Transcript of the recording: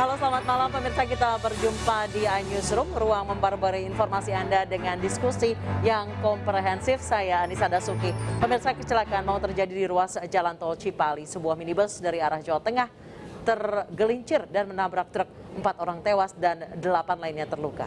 Halo selamat malam pemirsa kita berjumpa di Newsroom ruang membarbari informasi Anda dengan diskusi yang komprehensif. Saya Anissa Dasuki. Pemirsa kecelakaan mau terjadi di ruas jalan tol Cipali. Sebuah minibus dari arah Jawa Tengah tergelincir dan menabrak truk. Empat orang tewas dan delapan lainnya terluka.